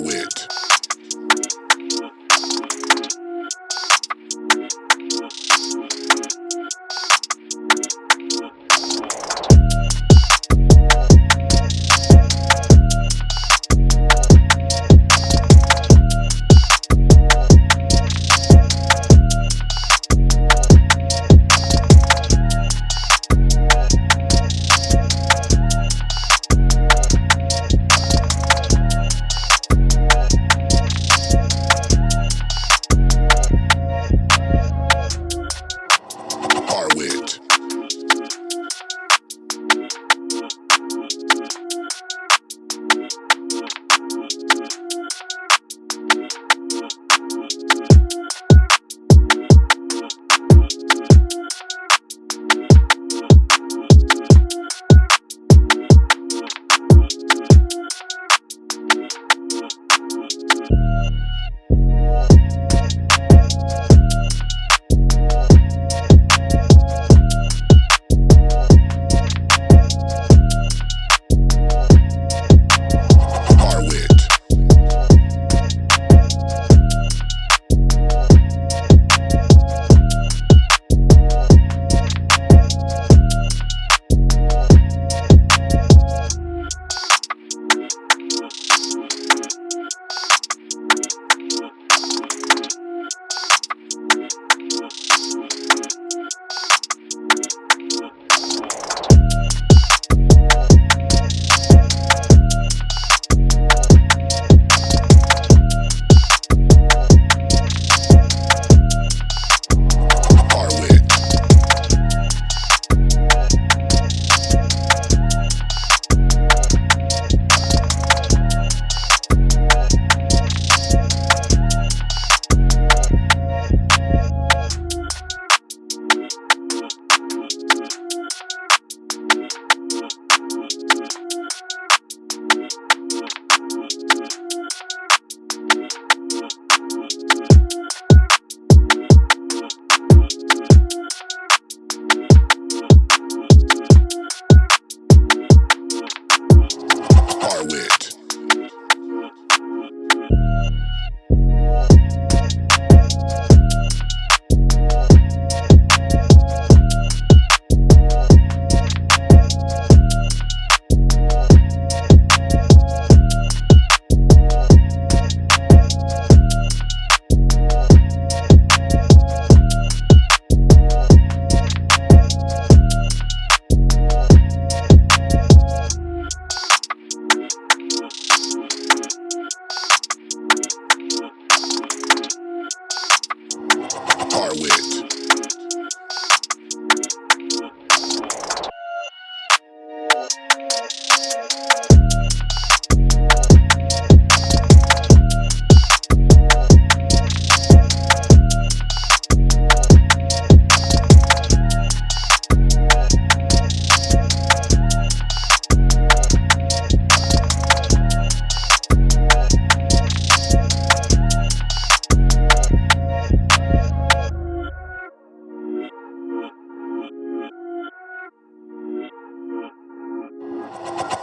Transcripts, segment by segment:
Harwit. Harwick.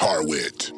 Harwit.